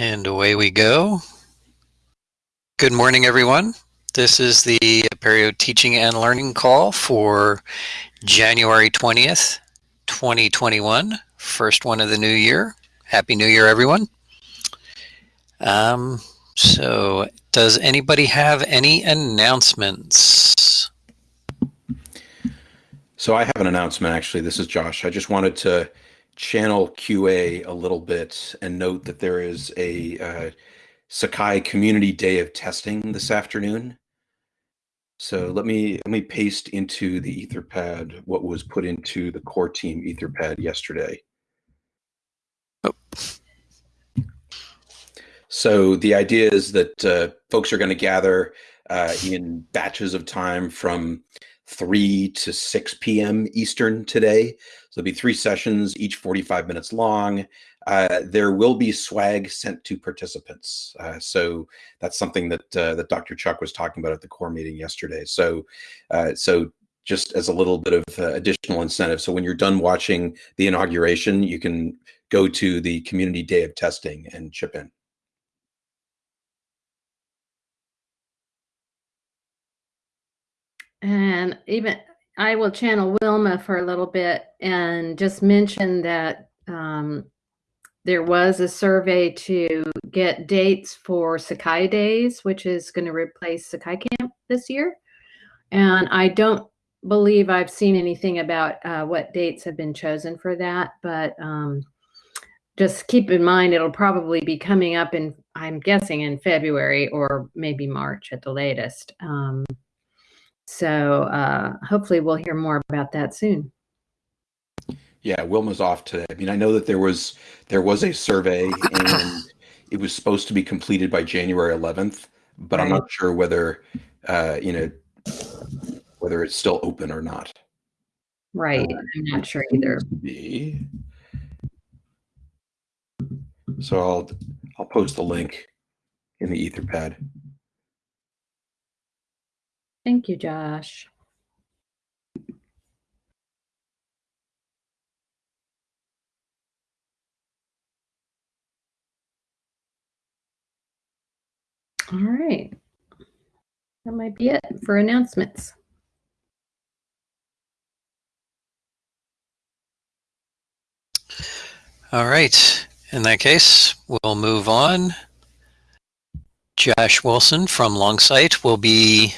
And away we go. Good morning, everyone. This is the Apereo Teaching and Learning Call for January 20th, 2021. First one of the new year. Happy New Year, everyone. Um, so, does anybody have any announcements? So I have an announcement, actually. This is Josh. I just wanted to channel QA a little bit and note that there is a uh, Sakai Community Day of Testing this afternoon. So let me let me paste into the Etherpad what was put into the core team Etherpad yesterday. Oh. So the idea is that uh, folks are going to gather uh, in batches of time from 3 to 6 p.m. Eastern today. There'll be three sessions, each 45 minutes long. Uh, there will be swag sent to participants. Uh, so that's something that uh, that Dr. Chuck was talking about at the core meeting yesterday. So, uh, so just as a little bit of uh, additional incentive. So when you're done watching the inauguration, you can go to the community day of testing and chip in. And even I will channel Wilma for a little bit and just mention that um, there was a survey to get dates for Sakai Days, which is going to replace Sakai Camp this year. And I don't believe I've seen anything about uh, what dates have been chosen for that, but um, just keep in mind it'll probably be coming up in, I'm guessing, in February or maybe March at the latest. Um, so uh, hopefully we'll hear more about that soon. Yeah, Wilma's off today. I mean, I know that there was there was a survey and it was supposed to be completed by January 11th, but right. I'm not sure whether uh, you know whether it's still open or not. Right, uh, I'm not sure either. Be. So I'll I'll post the link in the Etherpad. Thank you, Josh. All right. That might be it for announcements. All right. In that case, we'll move on. Josh Wilson from Longsight will be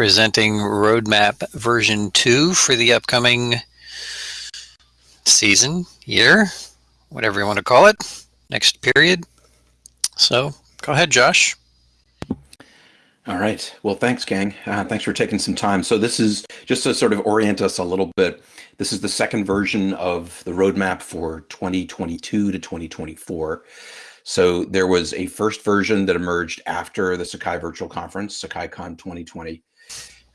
presenting roadmap version 2 for the upcoming season, year, whatever you want to call it, next period. So go ahead, Josh. All right. Well, thanks, gang. Uh, thanks for taking some time. So this is just to sort of orient us a little bit. This is the second version of the roadmap for 2022 to 2024. So there was a first version that emerged after the Sakai Virtual Conference, SakaiCon 2020.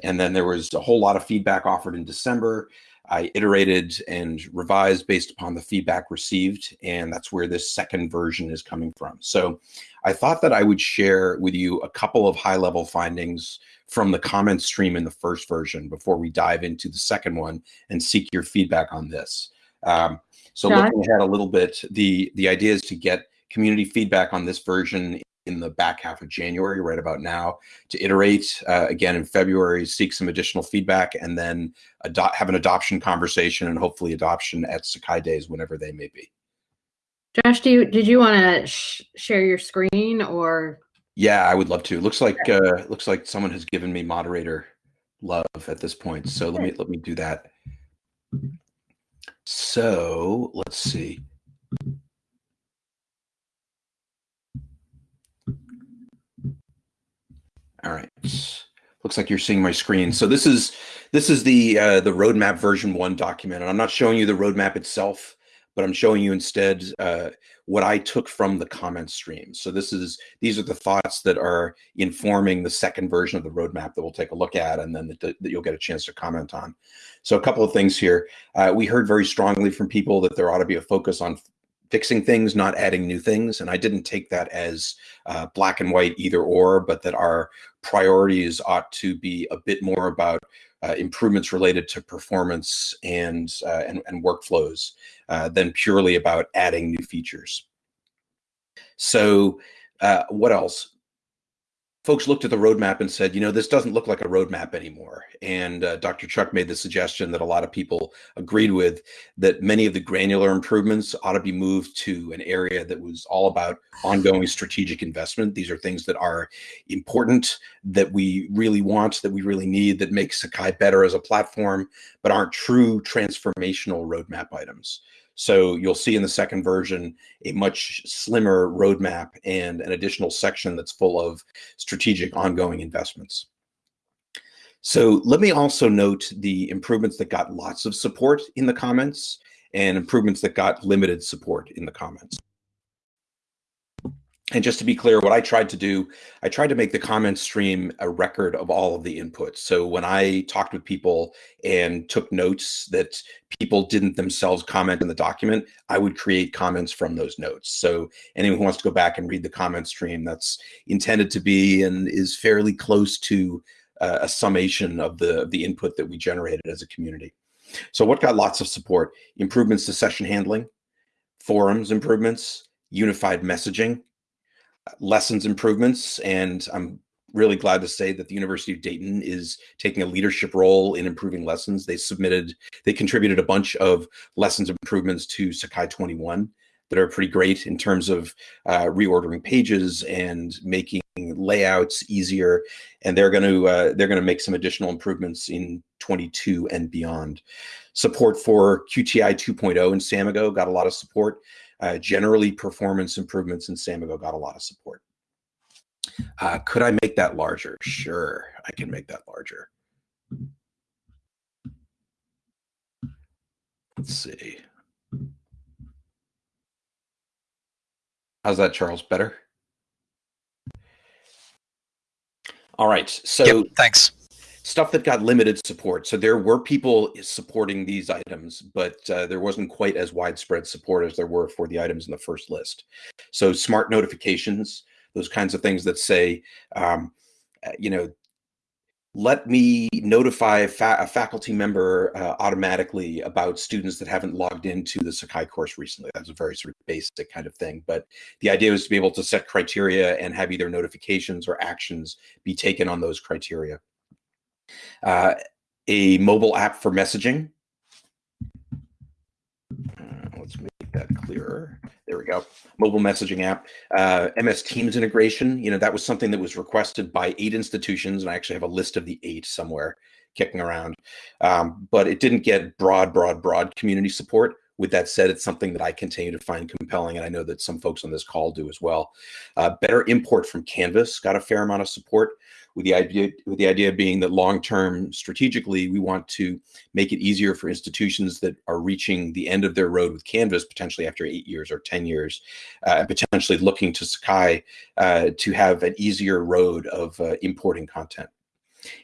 And then there was a whole lot of feedback offered in December. I iterated and revised based upon the feedback received, and that's where this second version is coming from. So I thought that I would share with you a couple of high level findings from the comment stream in the first version before we dive into the second one and seek your feedback on this. Um, so looking ahead a little bit, the, the idea is to get community feedback on this version in the back half of January, right about now, to iterate uh, again in February, seek some additional feedback, and then have an adoption conversation and hopefully adoption at Sakai Days whenever they may be. Josh, do you did you want to sh share your screen or? Yeah, I would love to. Looks like uh, looks like someone has given me moderator love at this point. So let me let me do that. So let's see. All right. Looks like you're seeing my screen. So this is this is the uh, the roadmap version one document, and I'm not showing you the roadmap itself, but I'm showing you instead uh, what I took from the comment stream. So this is these are the thoughts that are informing the second version of the roadmap that we'll take a look at, and then that, that you'll get a chance to comment on. So a couple of things here. Uh, we heard very strongly from people that there ought to be a focus on fixing things, not adding new things. And I didn't take that as uh, black and white either or, but that our priorities ought to be a bit more about uh, improvements related to performance and uh, and, and, workflows uh, than purely about adding new features. So uh, what else? Folks looked at the roadmap and said, you know, this doesn't look like a roadmap anymore. And uh, Dr. Chuck made the suggestion that a lot of people agreed with that many of the granular improvements ought to be moved to an area that was all about ongoing strategic investment. These are things that are important, that we really want, that we really need, that make Sakai better as a platform, but aren't true transformational roadmap items. So you'll see in the second version a much slimmer roadmap and an additional section that's full of strategic ongoing investments. So let me also note the improvements that got lots of support in the comments and improvements that got limited support in the comments. And just to be clear, what I tried to do, I tried to make the comment stream a record of all of the inputs. So when I talked with people and took notes that people didn't themselves comment in the document, I would create comments from those notes. So anyone who wants to go back and read the comment stream, that's intended to be and is fairly close to uh, a summation of the, of the input that we generated as a community. So what got lots of support? Improvements to session handling, forums improvements, unified messaging, lessons improvements. And I'm really glad to say that the University of Dayton is taking a leadership role in improving lessons. They submitted, they contributed a bunch of lessons improvements to Sakai 21 that are pretty great in terms of uh, reordering pages and making layouts easier. And they're going to uh, they're going to make some additional improvements in 22 and beyond. Support for QTI 2.0 in Samigo got a lot of support. Uh, generally, performance improvements in Samigo got a lot of support. Uh, could I make that larger? Sure, I can make that larger. Let's see. How's that, Charles? Better? All right. So yep, thanks stuff that got limited support. So there were people supporting these items, but uh, there wasn't quite as widespread support as there were for the items in the first list. So smart notifications, those kinds of things that say, um, uh, you know, let me notify a, fa a faculty member uh, automatically about students that haven't logged into the Sakai course recently. That's a very sort of basic kind of thing. But the idea was to be able to set criteria and have either notifications or actions be taken on those criteria uh, a mobile app for messaging. Uh, let's make that clearer. There we go. Mobile messaging app. Uh, MS Teams integration. You know, that was something that was requested by eight institutions, and I actually have a list of the eight somewhere kicking around. Um, but it didn't get broad, broad, broad community support. With that said, it's something that I continue to find compelling, and I know that some folks on this call do as well. Uh, better import from Canvas got a fair amount of support with the idea with the idea being that long term strategically we want to make it easier for institutions that are reaching the end of their road with canvas potentially after eight years or 10 years uh, and potentially looking to sakai uh, to have an easier road of uh, importing content.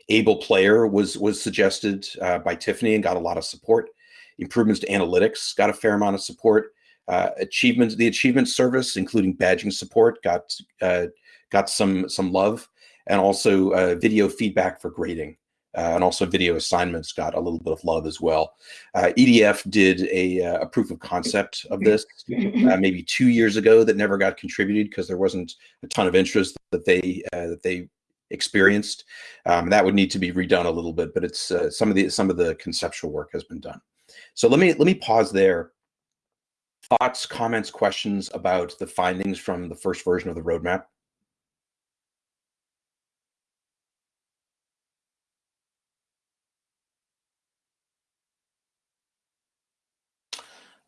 Able player was was suggested uh, by tiffany and got a lot of support. Improvements to analytics got a fair amount of support. Uh, achievement the achievement service including badging support got uh, got some some love and also uh, video feedback for grading. Uh, and also video assignments got a little bit of love as well. Uh, EDF did a, uh, a, proof of concept of this uh, maybe two years ago that never got contributed because there wasn't a ton of interest that they uh, that they experienced. Um, that would need to be redone a little bit, but it's uh, some of the some of the conceptual work has been done. So let me let me pause there. Thoughts, comments, questions about the findings from the first version of the roadmap.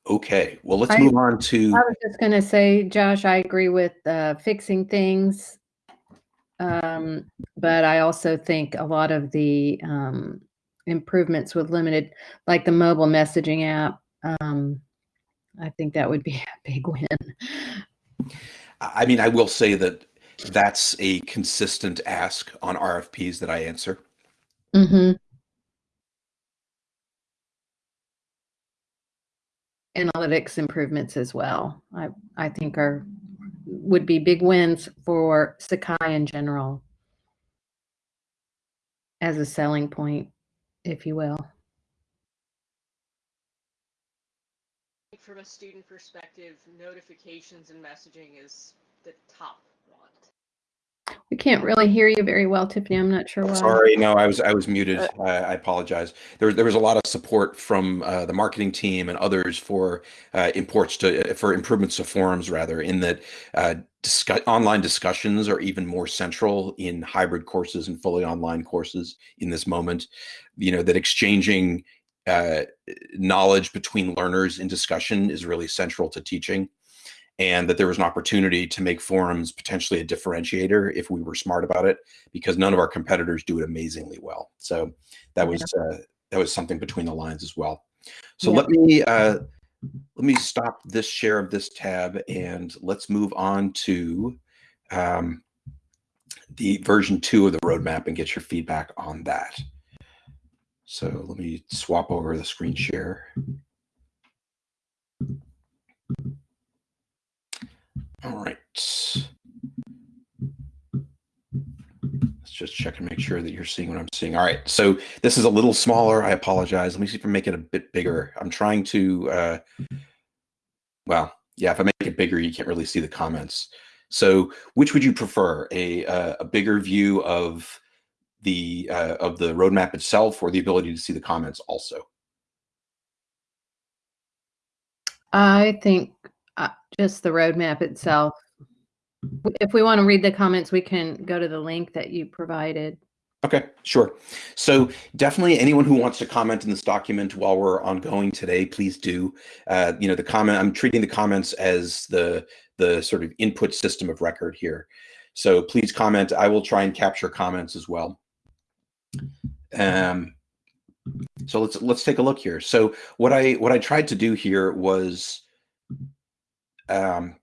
Okay, well, let's I, move on to. I was just going to say, Josh, I agree with uh, fixing things. Um, but I also think a lot of the um, improvements with limited, like the mobile messaging app, um, I think that would be a big win. I mean, I will say that that's a consistent ask on RFPs that I answer. Mm-hmm. Analytics improvements as well. I, I think are would be big wins for Sakai in general as a selling point, if you will. from a student perspective, notifications and messaging is the top. We can't really hear you very well, Tiffany. I'm not sure why. Sorry, no, I was I was muted. I, I apologize. There, there was a lot of support from uh, the marketing team and others for uh, imports to for improvements to forums, rather, in that uh, discuss, online discussions are even more central in hybrid courses and fully online courses in this moment. You know that exchanging uh, knowledge between learners in discussion is really central to teaching and that there was an opportunity to make forums potentially a differentiator if we were smart about it because none of our competitors do it amazingly well. So that was uh, that was something between the lines as well. So Yeah. let me uh, let me stop this share of this tab and let's move on to um, the version two of the roadmap and get your feedback on that. So let me swap over the screen share All right. Let's just check and make sure that you're seeing what I'm seeing. All right. So this is a little smaller. I apologize. Let me see if I make it a bit bigger. I'm trying to, uh, well, yeah, if I make it bigger, you can't really see the comments. So which would you prefer? A, uh, a bigger view of the uh, of the roadmap itself or the ability to see the comments also? I think uh, just the roadmap itself. If we want to read the comments, we can go to the link that you provided. Okay, sure. So definitely anyone who wants to comment in this document while we're ongoing today, please do. Uh, you know, the comment, I'm treating the comments as the, the sort of input system of record here. So please comment. I will try and capture comments as well. Um, so let's let's take a look here. So what I what I tried to do here was um,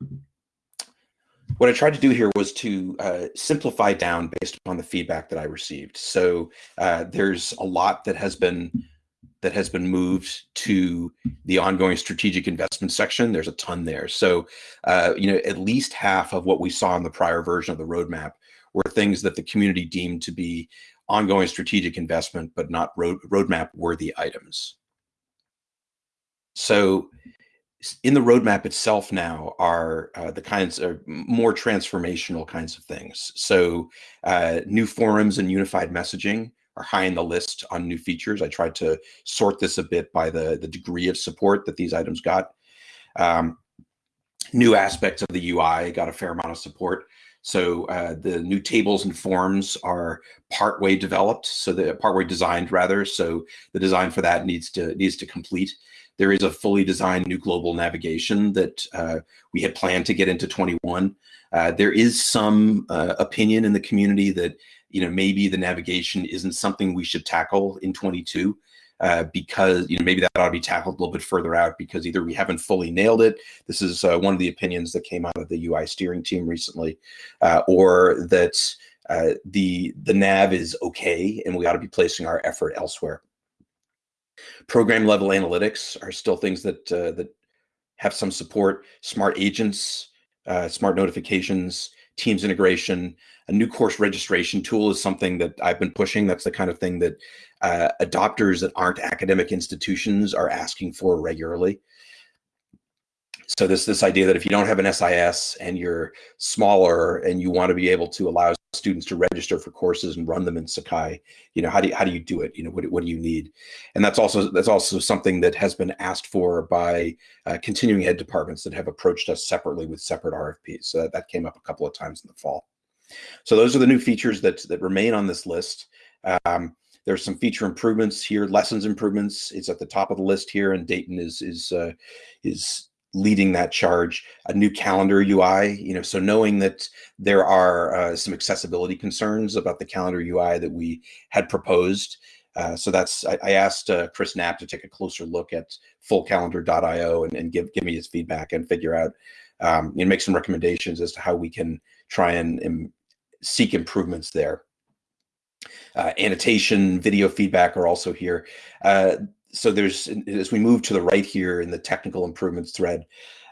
what I tried to do here was to uh, simplify down based upon the feedback that I received. So uh, there's a lot that has been that has been moved to the ongoing strategic investment section. There's a ton there. So uh, you know, at least half of what we saw in the prior version of the roadmap were things that the community deemed to be ongoing strategic investment, but not road, roadmap worthy items. So in the roadmap itself now are uh, the kinds of more transformational kinds of things. So uh, new forums and unified messaging are high in the list on new features. I tried to sort this a bit by the, the degree of support that these items got. Um, new aspects of the UI got a fair amount of support. So uh, the new tables and forms are partway developed, so the partway designed rather. So the design for that needs to needs to complete. There is a fully designed new global navigation that uh, we had planned to get into 21. Uh, there is some uh, opinion in the community that you know maybe the navigation isn't something we should tackle in 22 uh, because you know maybe that ought to be tackled a little bit further out because either we haven't fully nailed it. This is uh, one of the opinions that came out of the UI steering team recently, uh, or that uh, the the nav is okay and we ought to be placing our effort elsewhere. Program level analytics are still things that uh, that have some support. Smart agents, uh, smart notifications, Teams integration, a new course registration tool is something that I've been pushing. That's the kind of thing that uh, adopters that aren't academic institutions are asking for regularly. So this this idea that if you don't have an SIS and you're smaller and you want to be able to allow students to register for courses and run them in Sakai, you know, how do you, how do you do it? You know, what, what do you need? And that's also that's also something that has been asked for by uh, continuing ed departments that have approached us separately with separate RFPs. So that, that came up a couple of times in the fall. So those are the new features that that remain on this list. Um, there's some feature improvements here, lessons improvements. It's at the top of the list here, and Dayton is is uh, is leading that charge. A new calendar UI, you know, so knowing that there are uh, some accessibility concerns about the calendar UI that we had proposed. Uh, so that's I, I asked uh, Chris Knapp to take a closer look at fullcalendar.io and, and give give me his feedback and figure out um, and make some recommendations as to how we can try and, and seek improvements there. Uh, annotation, video feedback are also here. So there's, as we move to the right here in the technical improvements thread,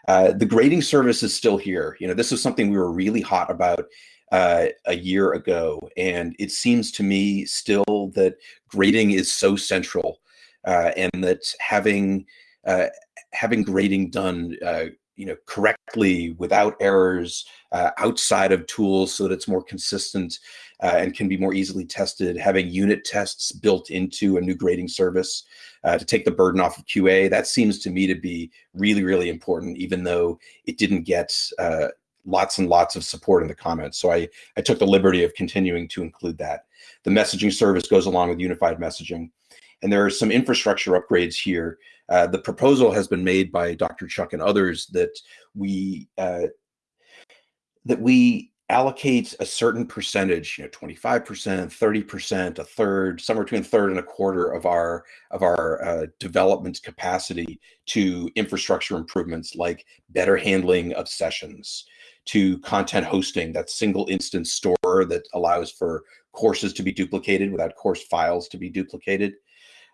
uh, the grading service is still here. You know, this is something we were really hot about uh, a year ago. And it seems to me still that grading is so central uh, and that having uh, having grading done uh, you know correctly without errors uh, outside of tools so that it's more consistent uh, and can be more easily tested having unit tests built into a new grading service uh, to take the burden off of qa that seems to me to be really really important even though it didn't get uh, lots and lots of support in the comments. So i i took the liberty of continuing to include that. The messaging service goes along with unified messaging. And there are some infrastructure upgrades here. Uh, the proposal has been made by Dr. Chuck and others that we uh, that we allocate a certain percentage, you know, 25%, 30%, a third, somewhere between a third and a quarter of our of our uh, development capacity to infrastructure improvements like better handling of sessions, to content hosting, that single instance store that allows for courses to be duplicated without course files to be duplicated,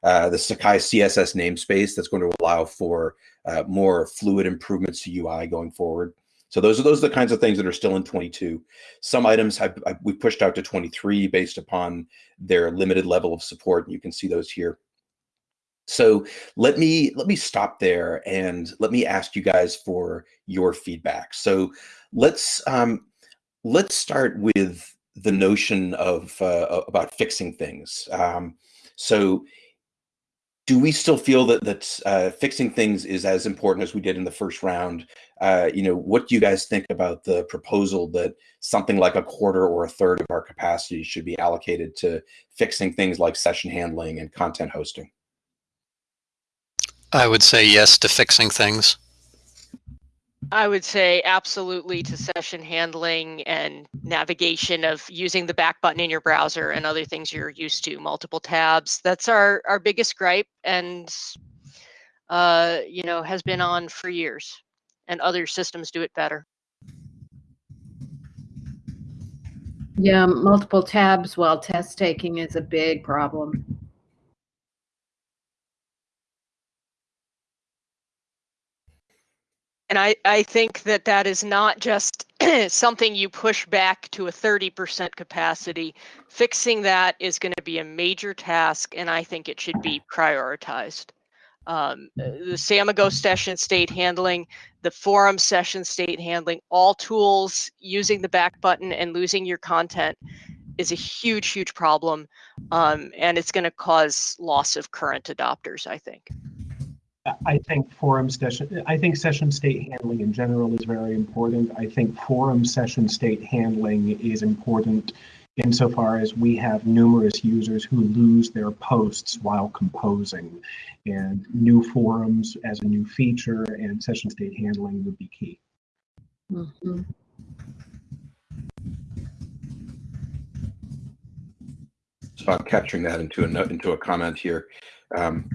uh, the Sakai CSS namespace that's going to allow for uh, more fluid improvements to UI going forward. So those are those are the kinds of things that are still in 22. Some items have, we pushed out to 23 based upon their limited level of support. and You can see those here. So let me let me stop there and let me ask you guys for your feedback. So let's um, let's start with the notion of uh, about fixing things. Um, so do we still feel that that uh, fixing things is as important as we did in the first round? Uh, you know, what do you guys think about the proposal that something like a quarter or a third of our capacity should be allocated to fixing things like session handling and content hosting? I would say yes to fixing things. I would say absolutely to session handling and navigation of using the back button in your browser and other things you're used to, multiple tabs. That's our, our biggest gripe and, uh, you know, has been on for years and other systems do it better. Yeah, multiple tabs while test taking is a big problem. And I, I think that that is not just something you push back to a 30% capacity. Fixing that is going to be a major task, and I think it should be prioritized. Um, the Samigo session state handling, the forum session state handling, all tools using the back button and losing your content is a huge, huge problem. Um, and it's going to cause loss of current adopters, I think. I think forum session, I think session state handling in general is very important. I think forum session state handling is important insofar as we have numerous users who lose their posts while composing. And new forums as a new feature and session state handling would be key. Mm -hmm. So I'm capturing that into a note, into a comment here. Um,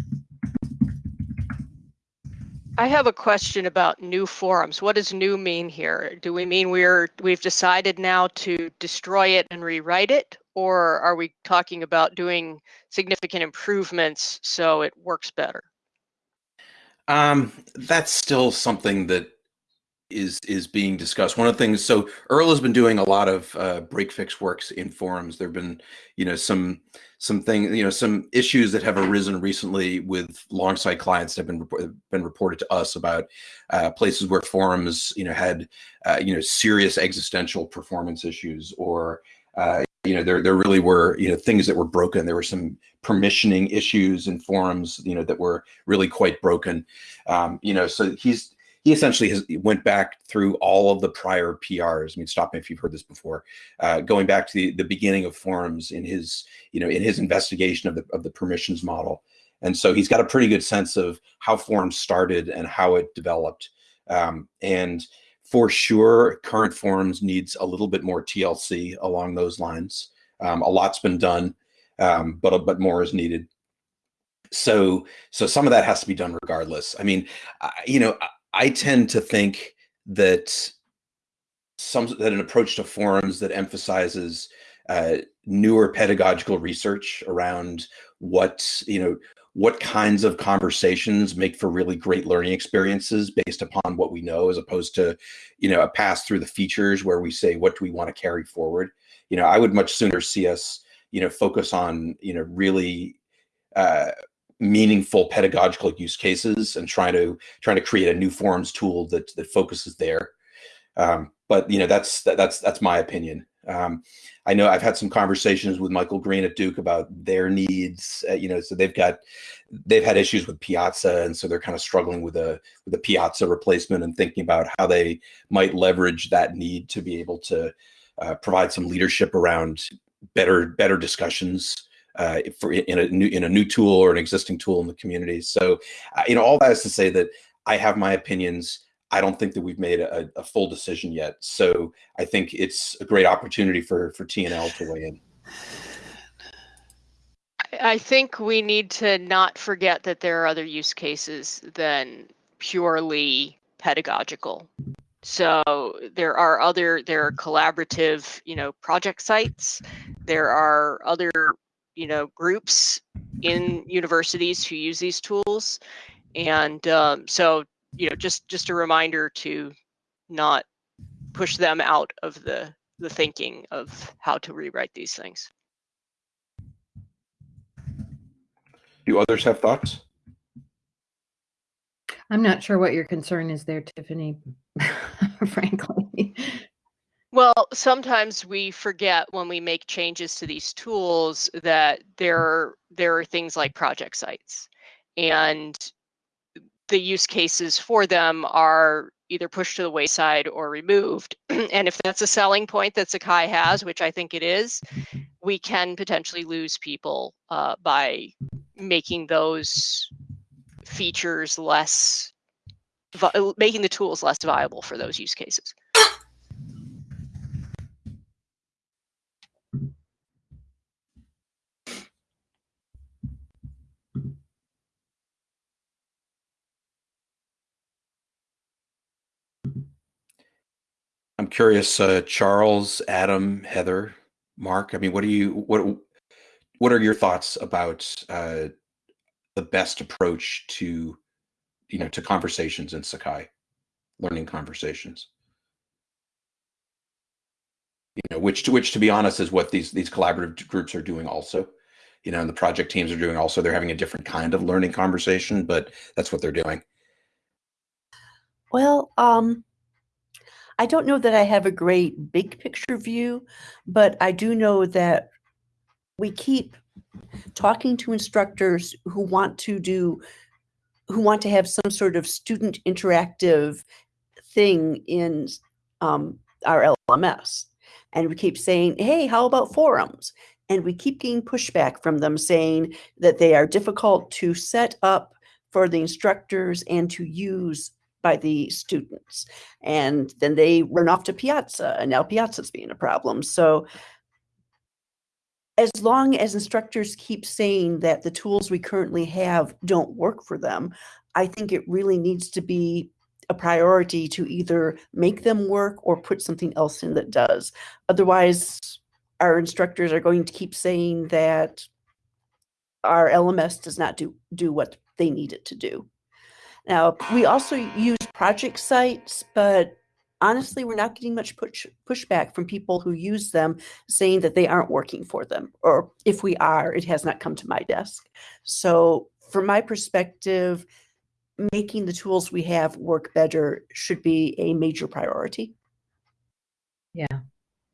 I have a question about new forums. What does new mean here? Do we mean we're we've decided now to destroy it and rewrite it, or are we talking about doing significant improvements so it works better? Um, that's still something that is is being discussed. One of the things, so Earl has been doing a lot of uh, break fix works in forums. There've been, you know, some some things, you know, some issues that have arisen recently with Longsight clients that have been been reported to us about uh, places where forums, you know, had, uh, you know, serious existential performance issues, or uh, you know, there there really were, you know, things that were broken. There were some permissioning issues in forums, you know, that were really quite broken. Um, you know, so he's he essentially has went back through all of the prior PRs. I mean, stop me if you've heard this before. Uh, going back to the, the beginning of forums in his, you know, in his investigation of the of the permissions model, and so he's got a pretty good sense of how forums started and how it developed. Um, and for sure, current forums needs a little bit more TLC along those lines. Um, a lot's been done, um, but but more is needed. So so some of that has to be done regardless. I mean, you know. I tend to think that some that an approach to forums that emphasizes uh, newer pedagogical research around what you know what kinds of conversations make for really great learning experiences based upon what we know as opposed to you know a pass through the features where we say what do we want to carry forward? You know i would much sooner see us you know focus on you know really uh, meaningful pedagogical use cases and trying to trying to create a new forums tool that that focuses there. Um, but you know that's that, that's that's my opinion. Um, I know I've had some conversations with Michael Green at Duke about their needs. Uh, you know, so they've got they've had issues with Piazza, and so they're kind of struggling with a with a Piazza replacement and thinking about how they might leverage that need to be able to uh, provide some leadership around better better discussions uh, for in a new in a new tool or an existing tool in the community. So, uh, you know, all that is to say that I have my opinions. I don't think that we've made a, a full decision yet. So I think it's a great opportunity for for TNL to weigh in. I think we need to not forget that there are other use cases than purely pedagogical. So there are other there are collaborative, you know, project sites. There are other, you know, groups in universities who use these tools, and um, so you know, just just a reminder to not push them out of the the thinking of how to rewrite these things. Do others have thoughts? I'm not sure what your concern is there, Tiffany, frankly. Well, sometimes we forget when we make changes to these tools that there there are things like project sites and the use cases for them are either pushed to the wayside or removed. and if that's a selling point that Sakai has, which I think it is, we can potentially lose people uh, by making those features less, making the tools less viable for those use cases. I'm curious, uh, Charles, Adam, Heather, Mark. I mean, what do you what what are your thoughts about uh, the best approach to you know to conversations in Sakai, learning conversations? You know, which to which to be honest is what these these collaborative groups are doing also. You know, and the project teams are doing also. They're having a different kind of learning conversation, but that's what they're doing. Well, um, I don't know that I have a great big picture view, but I do know that we keep talking to instructors who want to do who want to have some sort of student interactive thing in um, our LMS. And we keep saying, hey, how about forums? And we keep getting pushback from them saying that they are difficult to set up for the instructors and to use by the students. And then they run off to Piazza, and now Piazza's being a problem. So as long as instructors keep saying that the tools we currently have don't work for them, I think it really needs to be a priority to either make them work or put something else in that does. Otherwise, our instructors are going to keep saying that our LMS does not do, do what they need it to do. Now, we also use project sites, but honestly, we're not getting much push, pushback from people who use them saying that they aren't working for them. Or if we are, it has not come to my desk. So, from my perspective, making the tools we have work better should be a major priority. Yeah.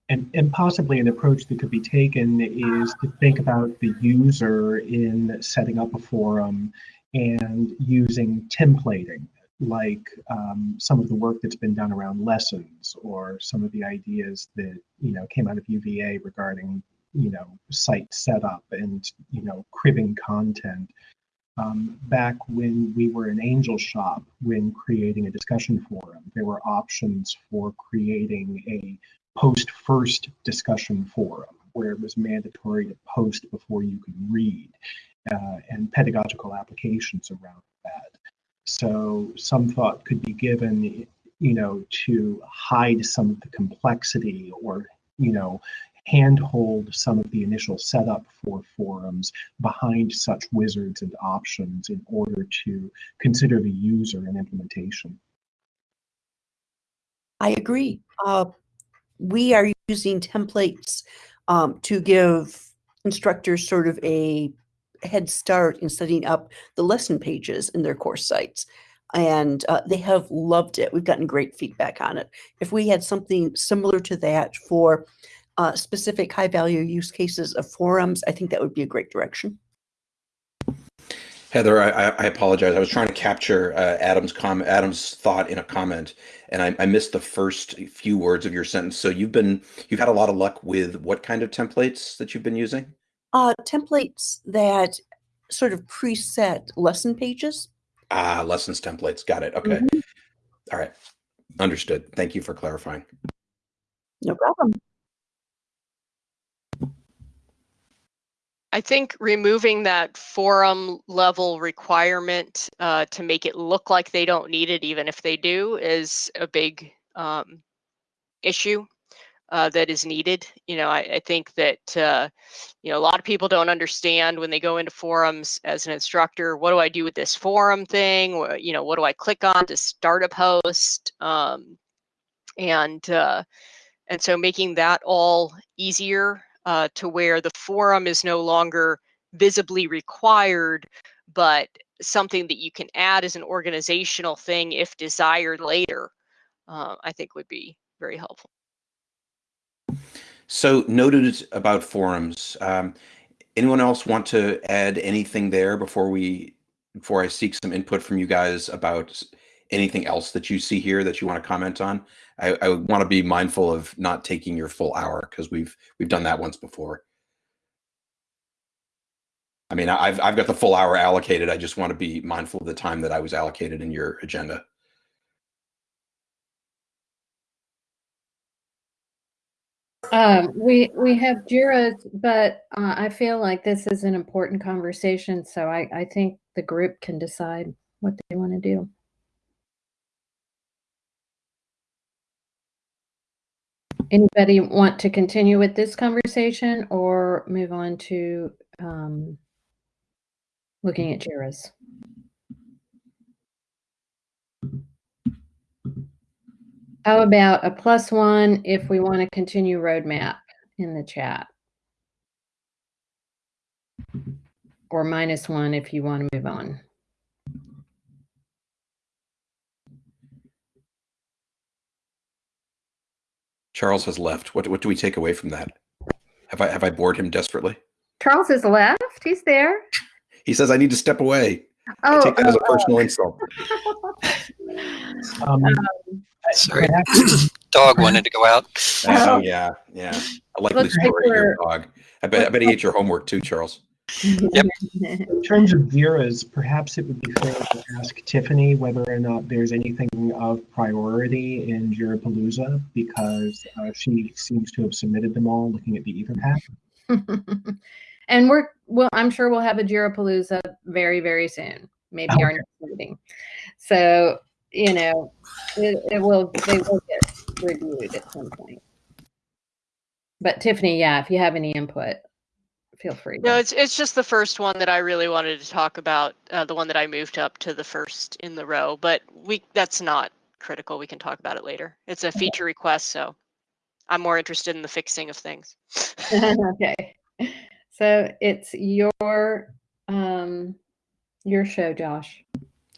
And, and possibly an approach that could be taken is to think about the user in setting up a forum and using templating like um, some of the work that's been done around lessons or some of the ideas that you know came out of UVA regarding you know site setup and you know cribbing content. Um, back when we were an angel shop when creating a discussion forum there were options for creating a post first discussion forum where it was mandatory to post before you could read uh, and pedagogical applications around that. So some thought could be given, you know, to hide some of the complexity or, you know, handhold some of the initial setup for forums behind such wizards and options in order to consider the user and implementation. I agree. Uh, we are using templates um, to give instructors sort of a head start in setting up the lesson pages in their course sites. And uh, they have loved it. We've gotten great feedback on it. If we had something similar to that for uh, specific high value use cases of forums, I think that would be a great direction. Heather, I, I apologize. I was trying to capture uh, Adam's Adam's thought in a comment, and I, I, missed the first few words of your sentence. So you've been you've had a lot of luck with what kind of templates that you've been using? Uh, templates that sort of preset lesson pages. Ah, lessons templates. Got it. Okay. Mm -hmm. All right. Understood. Thank you for clarifying. No problem. I think removing that forum level requirement uh, to make it look like they don't need it, even if they do, is a big um, issue uh, that is needed. You know, I, I think that, uh, you know, a lot of people don't understand when they go into forums as an instructor, what do I do with this forum thing? You know, what do I click on to start a post? Um, and, uh, and so making that all easier uh, to where the forum is no longer visibly required, but something that you can add as an organizational thing if desired later, uh, I think would be very helpful. So noted about forums. Um, anyone else want to add anything there before we before I seek some input from you guys about anything else that you see here that you want to comment on? I, I want to be mindful of not taking your full hour because we've we've done that once before. I mean, I've I've got the full hour allocated. I just want to be mindful of the time that I was allocated in your agenda. Um, we we have Jira's, but uh, I feel like this is an important conversation, so I I think the group can decide what they want to do. Anybody want to continue with this conversation or move on to um, looking at JIRAs? How about a plus one if we want to continue roadmap in the chat? Or minus one if you want to move on. Charles has left. What what do we take away from that? Have I have I bored him desperately? Charles has left. He's there. He says I need to step away. Oh, I take that oh, as a oh, personal oh. insult. um, um, Sorry, dog wanted to go out. Oh yeah, yeah. A likely story. Like your dog. I bet I bet he ate your homework too, Charles yep. In terms of Jira's, perhaps it would be fair to ask Tiffany whether or not there's anything of priority in Jirapalooza because uh, she seems to have submitted them all looking at the Etherpad. and we're well, I'm sure we'll have a Jirapalooza very, very soon. Maybe okay. our next meeting. So you know, it, it will they will get reviewed at some point. But Tiffany, yeah, if you have any input, feel free. No, it's it's just the first one that I really wanted to talk about, uh, the one that I moved up to the first in the row. But we that's not critical. We can talk about it later. It's a feature request, so I'm more interested in the fixing of things. okay, so it's your um your show, Josh.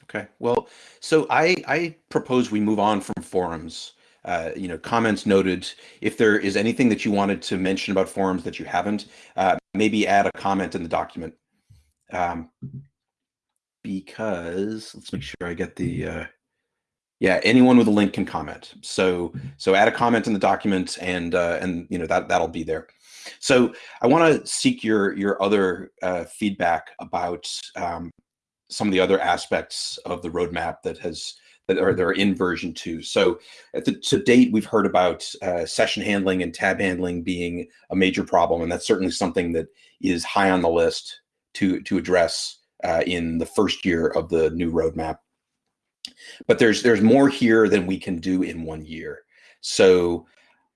Okay. Well, so I I propose we move on from forums uh, you know, comments noted. If there is anything that you wanted to mention about forums that you haven't, uh, maybe add a comment in the document. Um, because let's make sure I get the, uh, yeah, anyone with a link can comment. So, so add a comment in the document and, uh, and, you know, that, that'll be there. So I want to seek your, your other uh, feedback about um, some of the other aspects of the roadmap that has that are, that are in version two. So the, to date, we've heard about uh, session handling and tab handling being a major problem, and that's certainly something that is high on the list to to address uh, in the first year of the new roadmap. But there's there's more here than we can do in one year. So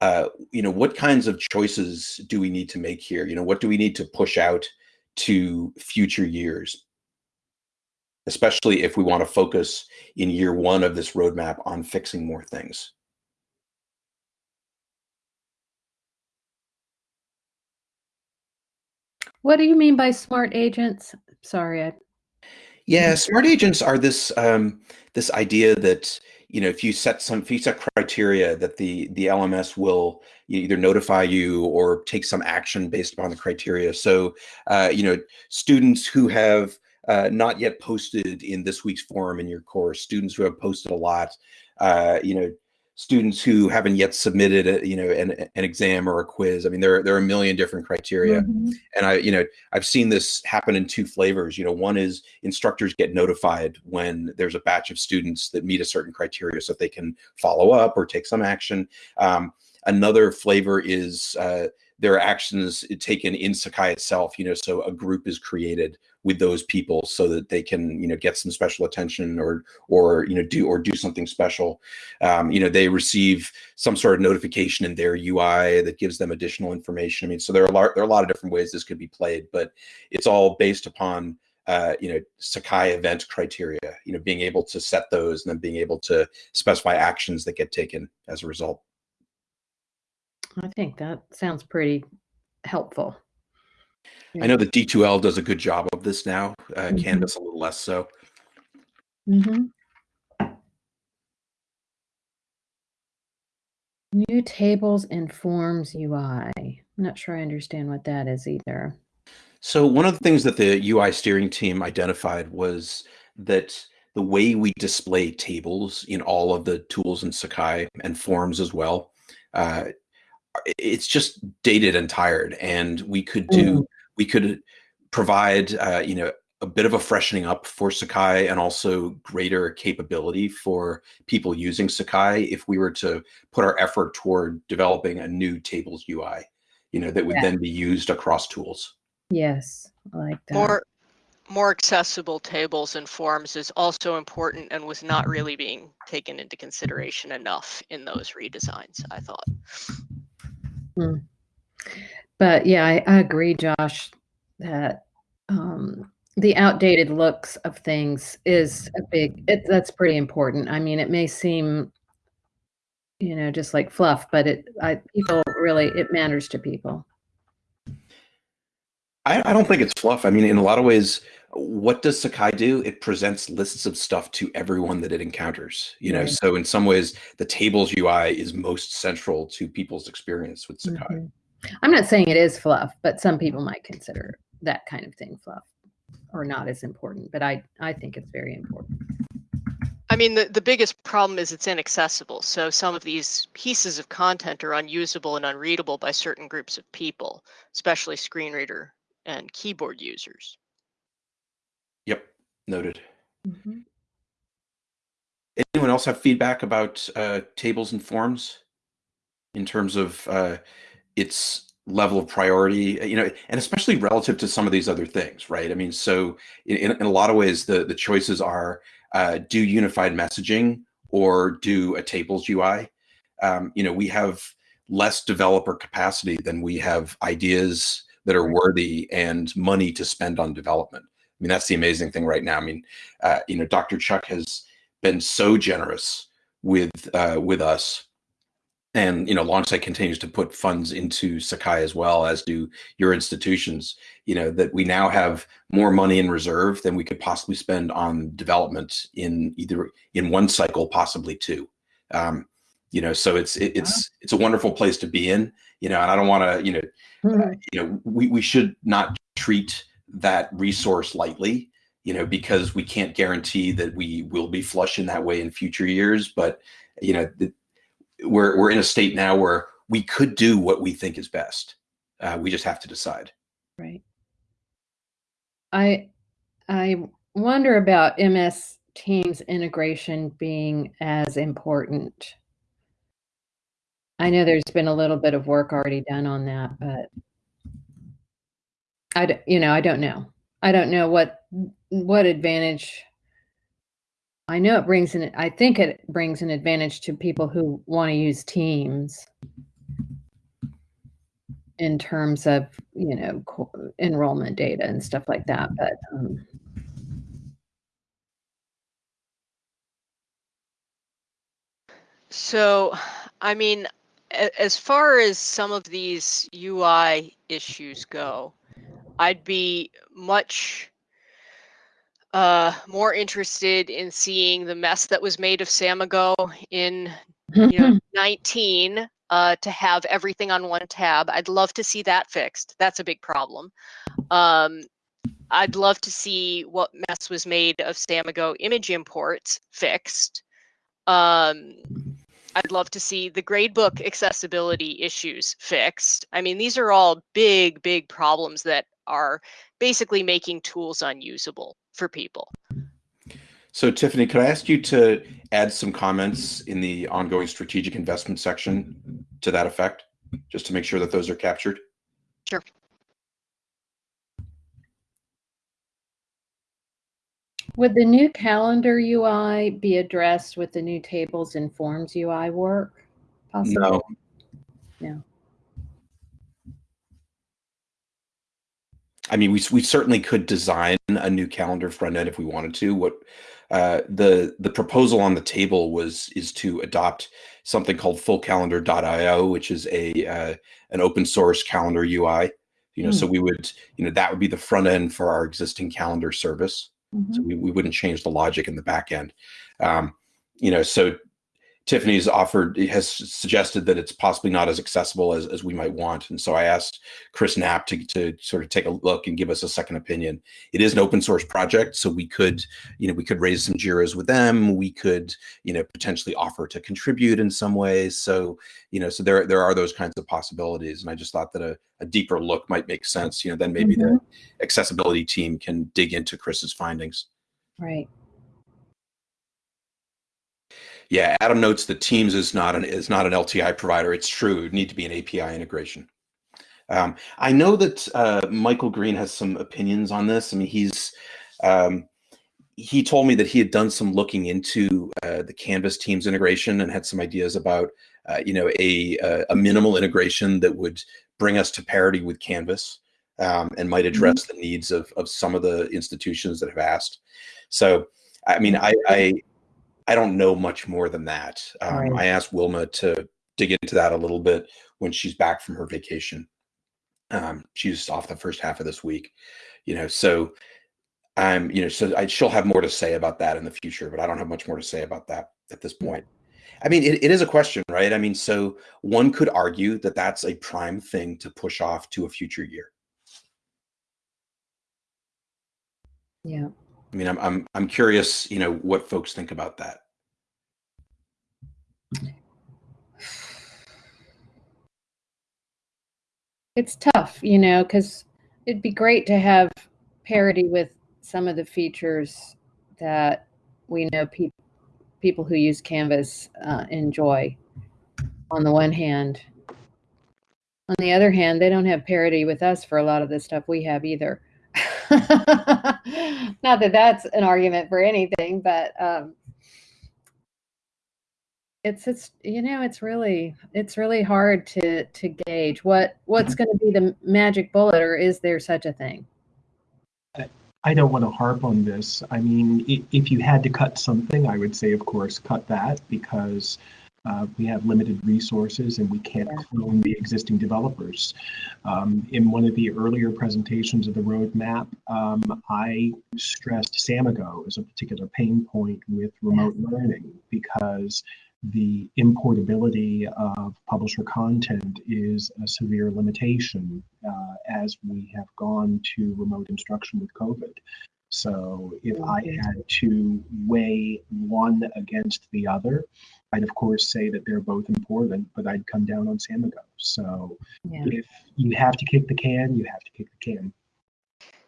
uh, you know, what kinds of choices do we need to make here? You know, what do we need to push out to future years? Especially if we want to focus in year one of this roadmap on fixing more things. What do you mean by smart agents? Sorry, I, Yeah, smart agents are this um, this idea that you know if you set some if you set criteria that the the LMS will either notify you or take some action based upon the criteria. So uh, you know students who have uh, not yet posted in this week's forum in your course, students who have posted a lot, uh, you know students who haven't yet submitted a, you know an, an exam or a quiz. I mean there, there are a million different criteria. Mhm. and i you know i've seen this happen in two flavors. You know one is instructors get notified when there's a batch of students that meet a certain criteria so that they can follow up or take some action. Um, another flavor is uh, there are actions taken in sakai itself you know so a group is created with those people so that they can you know get some special attention or or you know do or do something special. Um, you know they receive some sort of notification in their ui that gives them additional information. I mean so there are a lot there are a lot of different ways this could be played but it's all based upon uh, you know sakai event criteria you know being able to set those and then being able to specify actions that get taken as a result. I think that sounds pretty helpful. I know that d2l does a good job of this now uh, Mhm. canvas a little less so hmm New tables and forms UI. I'm not sure I understand what that is either. So one of the things that the UI steering team identified was that the way we display tables in all of the tools in Sakai and forms as well, uh, it's just dated and tired. And we could do, we could provide, uh, you know, a bit of a freshening up for Sakai and also greater capability for people using Sakai if we were to put our effort toward developing a new tables UI, you know, that would Yeah. then be used across tools. Yes, I like that. More, more accessible tables and forms is also important and was not really being taken into consideration enough in those redesigns, I thought. But yeah, I, I agree, Josh, that um, the outdated looks of things is a big. It, that's pretty important. I mean, it may seem, you know, just like fluff, but it. I people really it matters to people. I, I don't think it's fluff. I mean, in a lot of ways, what does Sakai do? It presents lists of stuff to everyone that it encounters. You know, so in some ways, the tables UI is most central to people's experience with Sakai. Mhm. I'm not saying it is fluff, but some people might consider that kind of thing fluff or not as important. But I I think it's very important. I mean, the, the biggest problem is it's inaccessible. So some of these pieces of content are unusable and unreadable by certain groups of people, especially screen reader and keyboard users. Yep, noted. Mhm. Anyone else have feedback about uh, tables and forms in terms of uh, its level of priority? You know, and especially relative to some of these other things, right? I mean, so in, in in a lot of ways, the the choices are uh, do unified messaging or do a tables UI. Um, you know, we have less developer capacity than we have ideas that are worthy and money to spend on development. I mean, that's the amazing thing right now. I mean, uh, you know, Dr. Chuck has been so generous with uh, with us, and you know, Longsight continues to put funds into Sakai as well as do your institutions. You know that we now have more money in reserve than we could possibly spend on development in either in one cycle, possibly two. Um, you know, so it's it, it's it's a wonderful place to be in. You know, and I don't want to you know you know we, we should not treat that resource lightly you know because we can't guarantee that we will be flush in that way in future years but you know the, we're we're in a state now where we could do what we think is best uh, we just have to decide Right. I I wonder about MS Teams integration being as important. I know there's been a little bit of work already done on that, but I you know, I don't know. I don't know what what advantage I know it brings an I think it brings an advantage to people who want to use Teams. In terms of, you know, enrollment data and stuff like that, but um. So, I mean, as far as some of these UI issues go, I'd be much uh, more interested in seeing the mess that was made of Samigo in you know 19 uh, to have everything on one tab. I'd love to see that fixed. That's a big problem. Um, I'd love to see what mess was made of Samigo image imports fixed. Um, I'd love to see the gradebook accessibility issues fixed. I mean, these are all big, big problems that are basically making tools unusable for people. So Tiffany, could I ask you to add some comments in the ongoing strategic investment section to that effect, just to make sure that those are captured? Sure. Would the new calendar UI be addressed with the new tables and forms UI work? Possibly? No. No. I mean, we we certainly could design a new calendar front end if we wanted to. What uh, the the proposal on the table was is to adopt something called fullcalendar.io, which is a uh, an open source calendar UI. You know, Mm. so we would you know that would be the front end for our existing calendar service. Mhm. So we, we wouldn't change the logic in the back end. Um, you know, so Tiffany's offered has suggested that it's possibly not as accessible as, as we might want. And so I asked Chris Knapp to, to sort of take a look and give us a second opinion. It is an open source project, so we could, you know, we could raise some JIRAs with them. We could, you know, potentially offer to contribute in some ways. So, you know, so there there are those kinds of possibilities. And I just thought that a, a deeper look might make sense. You know, then maybe the mm-hmm. accessibility team can dig into Chris's findings. Right. Yeah, Adam notes that Teams is not an is not an LTI provider. It's true; it would need to be an API integration. Um, I know that uh, Michael Green has some opinions on this. I mean, he's um, he told me that he had done some looking into uh, the Canvas Teams integration and had some ideas about uh, you know a a a minimal integration that would bring us to parity with Canvas um, and might address the needs of of some of the institutions that have asked. So, I mean, I I, I don't know much more than that. Um, Right. I asked Wilma to dig into that a little bit when she's back from her vacation. Um, she's off the first half of this week, you know. So, I'm, you know, so I, she'll have more to say about that in the future, but I don't have much more to say about that at this point. I mean, it, it is a question, right? I mean, so one could argue that that's a prime thing to push off to a future year. Yeah. I mean, I'm I'm I'm curious, you know, what folks think about that. It's tough, you know, because it'd be great to have parity with some of the features that we know peop people who use Canvas uh, enjoy. On the one hand, on the other hand, they don't have parity with us for a lot of the stuff we have either. Not that that's an argument for anything, but um, it's it's you know it's really it's really hard to to gauge what what's going to be the magic bullet or is there such a thing I don't want to harp on this. I mean, if you had to cut something, I would say, of course, cut that because uh, we have limited resources and we can't Yeah. clone the existing developers. Um, in one of the earlier presentations of the roadmap, um, I stressed Samigo as a particular pain point with remote learning because the importability of publisher content is a severe limitation uh, as we have gone to remote instruction with COVID. So if I mm-hmm. had to weigh one against the other, I'd of course say that they're both important, but I'd come down on Samigo. So yeah if you have to kick the can, you have to kick the can.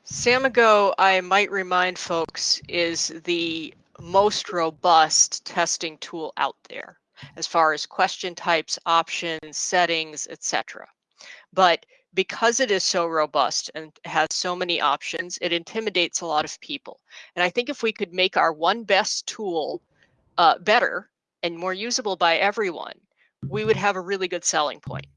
Samigo, I might remind folks, is the most robust testing tool out there as far as question types, options, settings, etc. But because it is so robust and has so many options, it intimidates a lot of people. And I think if we could make our one best tool uh, better and more usable by everyone, we would have a really good selling point.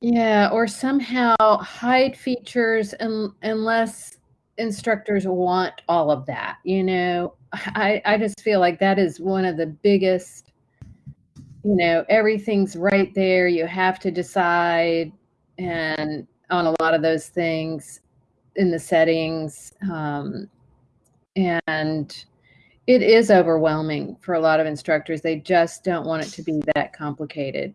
yeah or somehow hide features un- unless instructors want all of that you know i i just feel like that is one of the biggest you know everything's right there you have to decide and on a lot of those things in the settings. Um, and it is overwhelming for a lot of instructors. They just don't want it to be that complicated.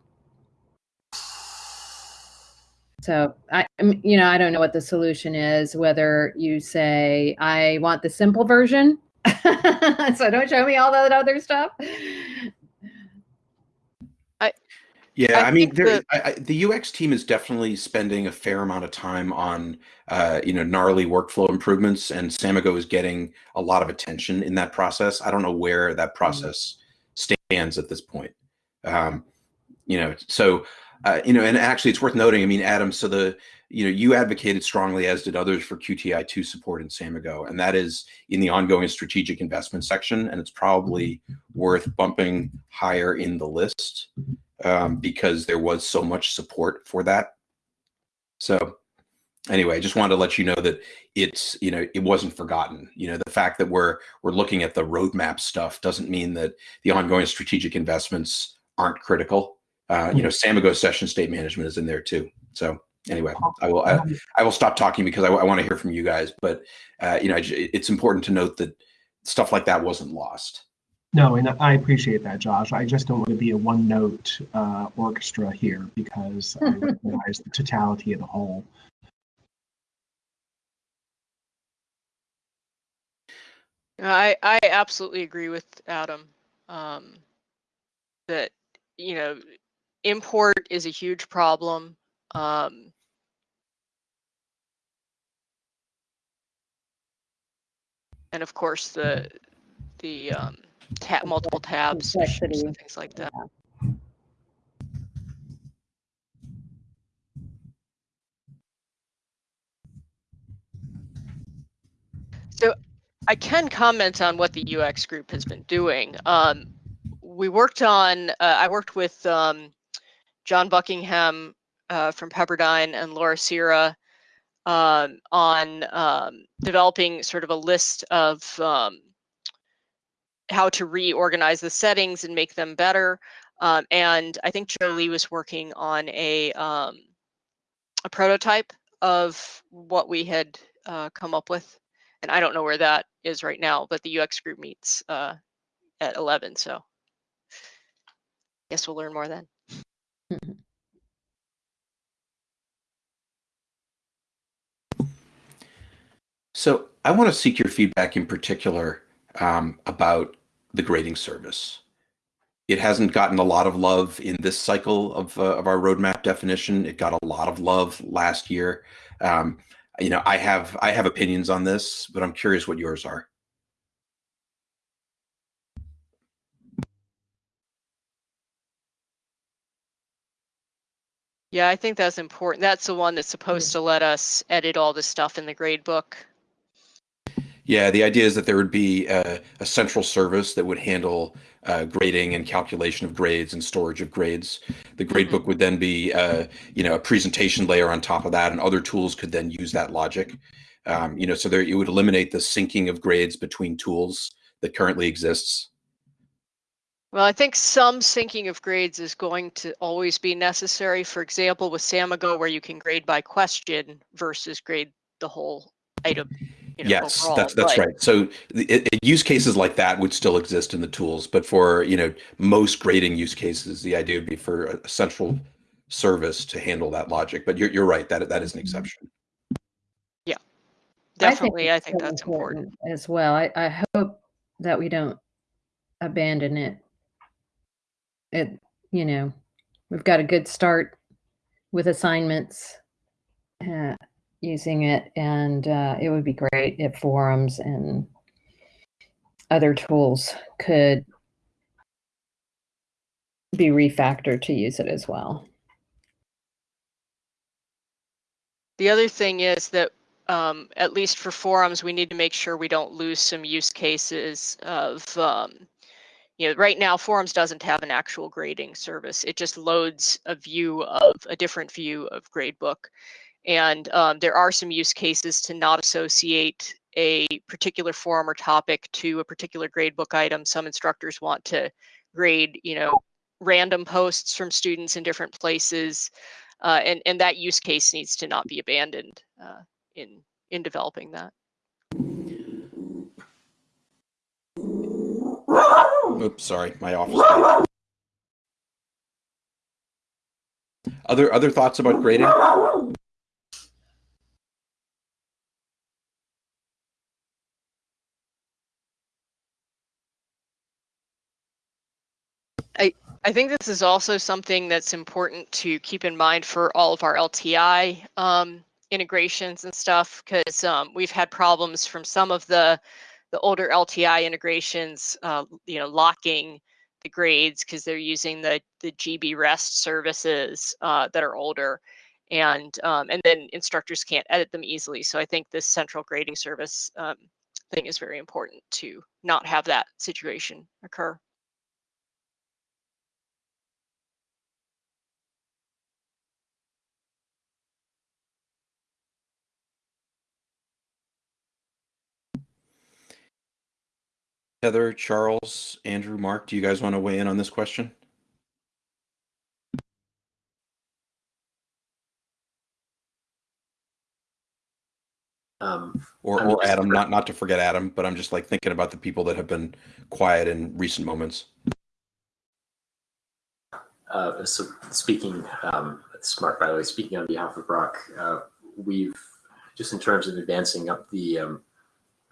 So I, you know, I don't know what the solution is. Whether you say I want the simple version, so don't show me all that other stuff. Yeah, I I, mean, there, that- I, I, the UX team is definitely spending a fair amount of time on, uh, you know, gnarly workflow improvements, and Samigo is getting a lot of attention in that process. I don't know where that process stands at this point. Um, you know, so uh, you know, and actually, it's worth noting. I mean, Adam, so the you know, you advocated strongly, as did others, for QTI two support in Samigo, and that is in the ongoing strategic investment section, and it's probably worth bumping higher in the list um, because there was so much support for that. So anyway, I just wanted to let you know that it's you know it wasn't forgotten. You know the fact that we're we're looking at the roadmap stuff doesn't mean that the ongoing strategic investments aren't critical. Uh, you know, Samigo session state management is in there too. So anyway, I will I, I will stop talking because I, I want to hear from you guys. But uh, you know, it's important to note that stuff like that wasn't lost. No, and I appreciate that, Josh. I just don't want to be a one-note uh, orchestra here because I recognize the totality of the whole. I I absolutely agree with Adam um, that you know import is a huge problem. Um, and of course the the um, tab multiple tabs Complexity. and things like that. So I can comment on what the UX group has been doing. Um, we worked on, uh, I worked with um, John Buckingham uh, from Pepperdine and Laura Sierra um, on um, developing sort of a list of um, how to reorganize the settings and make them better. Um, and I think Jolie was working on a um, a prototype of what we had uh, come up with. And I don't know where that is right now, but the UX group meets uh, at 11. So I guess we'll learn more then. So I want to seek your feedback in particular um, about the grading service. It hasn't gotten a lot of love in this cycle of, uh, of our roadmap definition. It got a lot of love last year. Um, you know, I have I have opinions on this, but I'm curious what yours are. Yeah, I think that's important. That's the one that's supposed to let us edit all the stuff in the grade book. Yeah, the idea is that there would be a, a central service that would handle uh, grading and calculation of grades and storage of grades. The gradebook Mhm. would then be, uh, you know, a presentation layer on top of that, and other tools could then use that logic. Um, you know, so there it would eliminate the syncing of grades between tools that currently exists. Well, I think some syncing of grades is going to always be necessary. For example, with Samigo, where you can grade by question versus grade the whole item. You know, yes, overall, that's that's but- right. So it, it- use cases like that would still exist in the tools, but for you know most grading use cases, the idea would be for a central service to handle that logic. But you're you're right that that is an exception. Yeah, definitely, I it's think so that's important. as well. I, I hope that we don't abandon it. It, you know, we've got a good start with assignments uh, using it, and uh, it would be great if forums and other tools could be refactored to use it as well. The other thing is that um, at least for forums, we need to make sure we don't lose some use cases of, um, you know, right now forums doesn't have an actual grading service. It just loads a view of a different view of gradebook. And um, there are some use cases to not associate a particular forum or topic to a particular gradebook item. Some instructors want to grade, you know, random posts from students in different places. uh, and and that use case needs to not be abandoned uh, in in developing that. Oops, sorry, my office. Other other thoughts about grading? I think this is also something that's important to keep in mind for all of our LTI um, integrations and stuff, because um, we've had problems from some of the the older LTI integrations, uh, you know, locking the grades because they're using the the GB REST services uh, that are older, and um, and then instructors can't edit them easily. So I think this central grading service um, thing is very important to not have that situation occur. Heather, Charles, Andrew, Mark, do you guys want to weigh in on this question? Um, Or, or just- Adam, not not to forget Adam, but I'm just like thinking about the people that have been quiet in recent moments. uh, so speaking, um, Smart, by the way, speaking on behalf of Brock, uh, we've just in terms of advancing up the, um,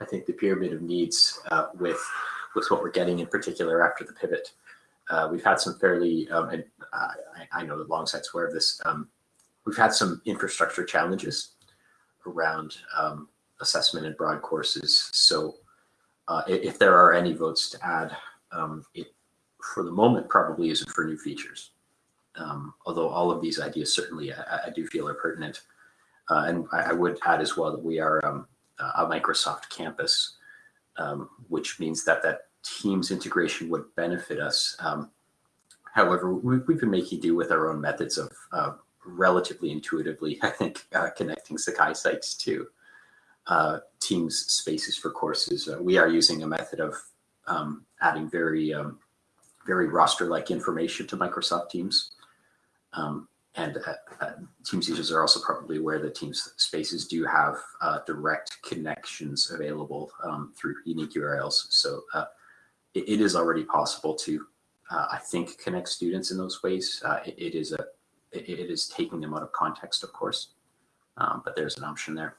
I think the pyramid of needs uh, with with what we're getting in particular after the pivot. Uh, we've had some fairly, um, and I, I know that Longsight's aware of this. Um, we've had some infrastructure challenges around um, assessment and broad courses. So uh, if there are any votes to add, um, it for the moment probably isn't for new features. Um, although all of these ideas certainly I, I do feel are pertinent. Uh, and I, I would add as well that we are um, a Microsoft campus, um, which means that that Teams integration would benefit us. Um, however, we, we've been making do with our own methods of uh, relatively intuitively, I think, uh, connecting Sakai sites to uh, Teams spaces for courses. Uh, we are using a method of um, adding very um, very roster-like information to Microsoft Teams. Um, and uh, uh, Teams users are also probably aware that Teams spaces do have uh, direct connections available um, through unique URLs. So uh, it, it is already possible to, uh, I think, connect students in those ways. Uh, it, it is a, it, it is taking them out of context, of course, um, but there's an option there.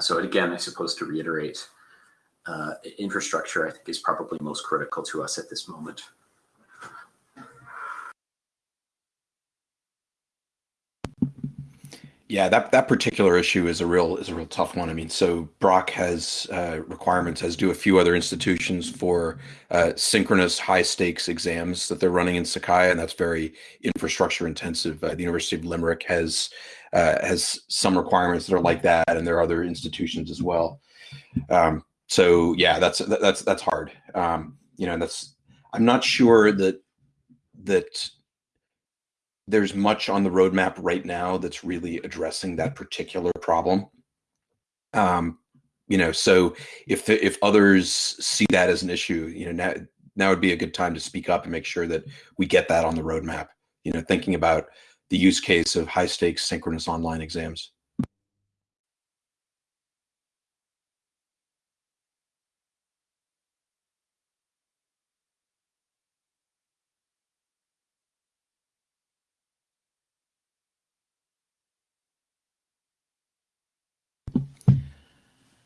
So again, I suppose to reiterate, infrastructure I think is probably most critical to us at this moment. Yeah, that that particular issue is a real is a real tough one. I mean, so Brock has uh, requirements, as do a few other institutions, for uh, synchronous high stakes exams that they're running in Sakai, and that's very infrastructure intensive. Uh, the University of Limerick has uh, has some requirements that are like that, and there are other institutions as well. Um, so yeah, that's that's that's hard. Um, you know, that's I'm not sure that that there's much on the roadmap right now that's really addressing that particular problem. Um, you know, so if the, if others see that as an issue, you know, now now would be a good time to speak up and make sure that we get that on the roadmap. You know, thinking about the use case of high stakes synchronous online exams.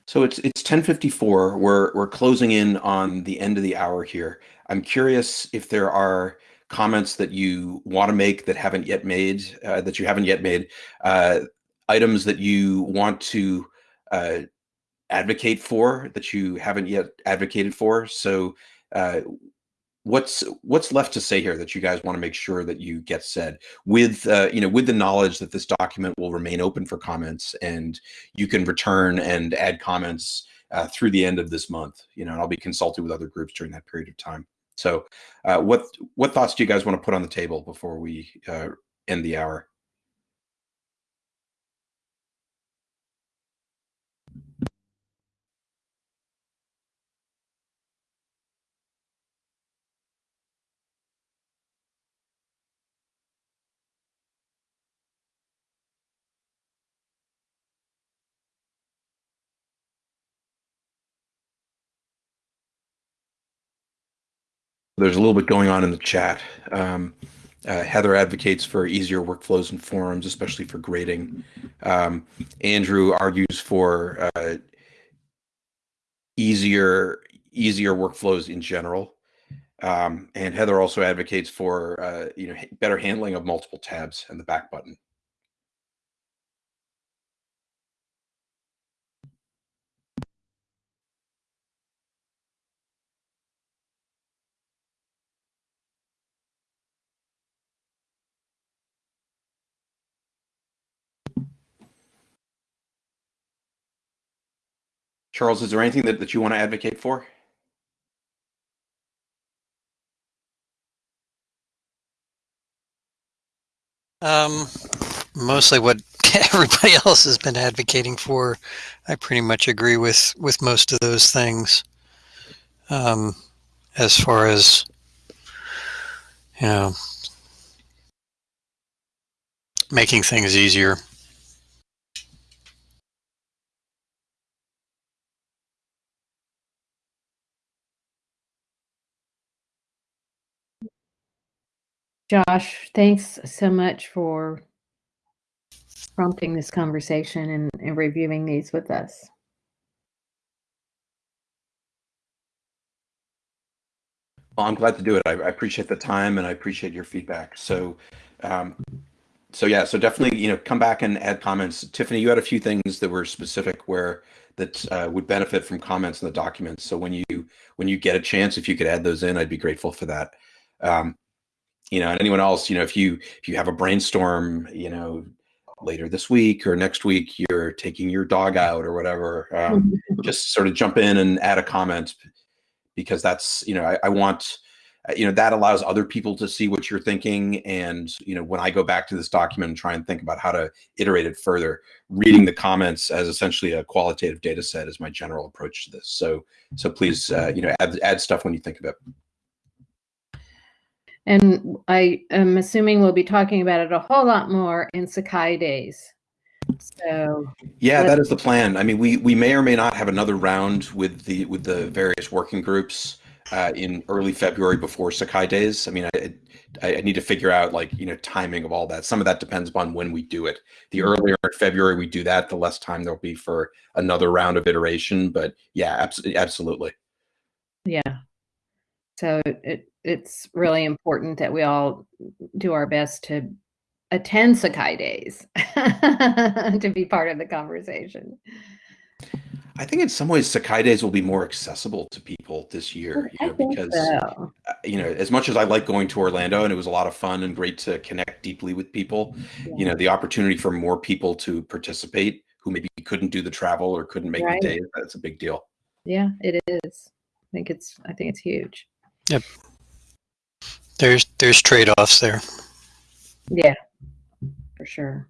So it's it's 10:54. We're we're closing in on the end of the hour here. I'm curious if there are comments that you want to make that haven't yet made, uh, that you haven't yet made, uh, items that you want to uh, advocate for that you haven't yet advocated for. So uh, what's what's left to say here that you guys want to make sure that you get said with uh, you know with the knowledge that this document will remain open for comments and you can return and add comments uh, through the end of this month you know and i'll be consulting with other groups during that period of time. So uh, what what thoughts do you guys want to put on the table before we uh, end the hour there's a little bit going on in the chat. Um, uh, Heather advocates for easier workflows and forums, especially for grading. Um, Andrew argues for uh, easier easier workflows in general. Um, and Heather also advocates for uh, you know better handling of multiple tabs and the back button. Charles, is there anything that, that you want to advocate for? Um, mostly what everybody else has been advocating for. I pretty much agree with with most of those things. Um, as far as you know, making things easier. Josh, thanks so much for prompting this conversation and, and reviewing these with us. Well, I'm glad to do it. I, I appreciate the time and I appreciate your feedback. So, um, so yeah, so definitely, you know, come back and add comments. Tiffany, you had a few things that were specific where that uh, would benefit from comments in the documents. So when you when you get a chance, if you could add those in, I'd be grateful for that. Um, you know, and anyone else, you know, if you if you have a brainstorm, you know, later this week or next week, you're taking your dog out or whatever, um, just sort of jump in and add a comment because that's you know I, I want you know that allows other people to see what you're thinking. And you know when i go back to this document and try and think about how to iterate it further reading the comments as essentially a qualitative data set is my general approach to this. So so please uh, you know add, add stuff when you think of it And I am assuming we'll be talking about it a whole lot more in Sakai days. So yeah that is the plan. I mean we we may or may not have another round with the with the various working groups uh, in early february before sakai days. I mean I, I i need to figure out like you know timing of all that. Some of that depends upon when we do it. The earlier in february we do that the less time there'll be for another round of iteration. But yeah absolutely absolutely. Yeah. So it it's really important that we all do our best to attend Sakai days to be part of the conversation. i think in some ways sakai days will be more accessible to people this year you know because so. uh, you know as much as i like going to orlando and it was a lot of fun and great to connect deeply with people you know the opportunity for more people to participate who maybe couldn't do the travel or couldn't make Right. the day that's a big deal Yeah, it is. I think it's I think it's huge. There's there's trade-offs there. Yeah, for sure.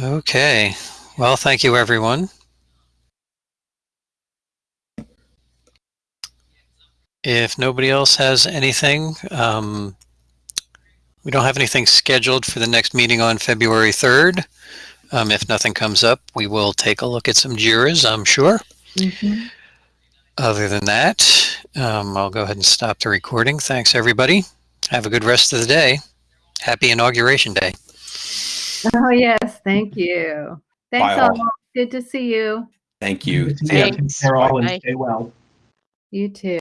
Okay. Well, thank you, everyone. If nobody else has anything, um, we don't have anything scheduled for the next meeting on February 3rd. Um, if nothing comes up, we will take a look at some JIRAs, I'm sure. Mhm. Other than that, um, I'll go ahead and stop the recording. Thanks, everybody. Have a good rest of the day. Happy Inauguration Day. Oh yes, thank you. Thanks Bye, all. all. Good to see you. thank you Good to see you. Take Thanks. care all and stay well. You too.